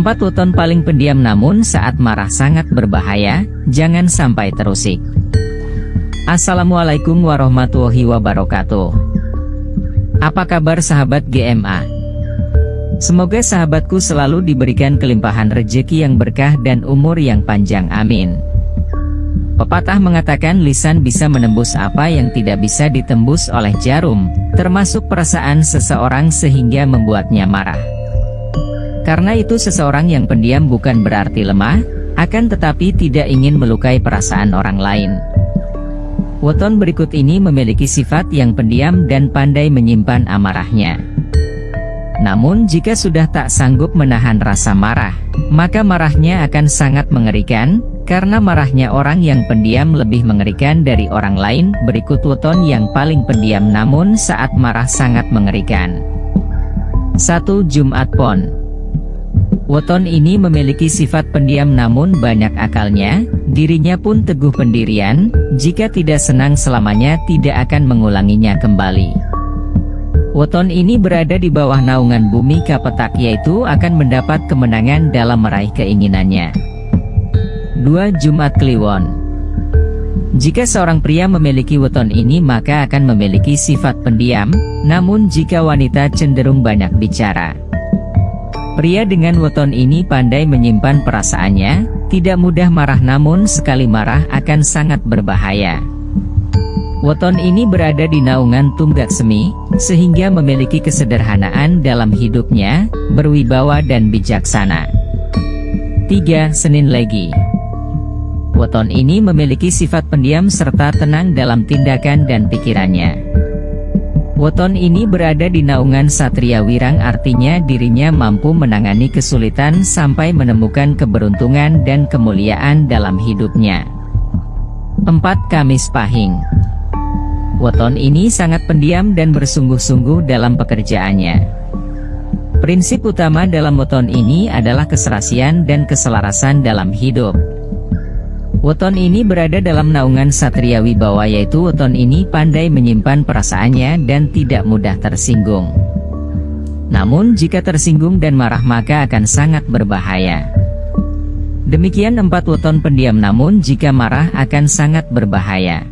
Empat weton paling pendiam namun saat marah sangat berbahaya, jangan sampai terusik. Assalamualaikum warahmatullahi wabarakatuh. Apa kabar sahabat GMA? Semoga sahabatku selalu diberikan kelimpahan rejeki yang berkah dan umur yang panjang amin. Pepatah mengatakan lisan bisa menembus apa yang tidak bisa ditembus oleh jarum, termasuk perasaan seseorang sehingga membuatnya marah. Karena itu seseorang yang pendiam bukan berarti lemah, akan tetapi tidak ingin melukai perasaan orang lain. Weton berikut ini memiliki sifat yang pendiam dan pandai menyimpan amarahnya. Namun jika sudah tak sanggup menahan rasa marah, maka marahnya akan sangat mengerikan, karena marahnya orang yang pendiam lebih mengerikan dari orang lain, berikut weton yang paling pendiam namun saat marah sangat mengerikan. 1. Jumat Pon Weton ini memiliki sifat pendiam namun banyak akalnya, dirinya pun teguh pendirian, jika tidak senang selamanya tidak akan mengulanginya kembali. Weton ini berada di bawah naungan bumi kapetak yaitu akan mendapat kemenangan dalam meraih keinginannya. 2. Jumat Kliwon Jika seorang pria memiliki weton ini maka akan memiliki sifat pendiam, namun jika wanita cenderung banyak bicara. Pria dengan weton ini pandai menyimpan perasaannya, tidak mudah marah namun sekali marah akan sangat berbahaya. Weton ini berada di naungan tunggak semi, sehingga memiliki kesederhanaan dalam hidupnya, berwibawa dan bijaksana. 3. Senin Legi Weton ini memiliki sifat pendiam serta tenang dalam tindakan dan pikirannya. Weton ini berada di naungan Satria Wirang artinya dirinya mampu menangani kesulitan sampai menemukan keberuntungan dan kemuliaan dalam hidupnya. 4. Kamis Pahing Weton ini sangat pendiam dan bersungguh-sungguh dalam pekerjaannya. Prinsip utama dalam weton ini adalah keserasian dan keselarasan dalam hidup. Weton ini berada dalam naungan Satria Wibawa yaitu weton ini pandai menyimpan perasaannya dan tidak mudah tersinggung. Namun jika tersinggung dan marah maka akan sangat berbahaya. Demikian empat weton pendiam namun jika marah akan sangat berbahaya.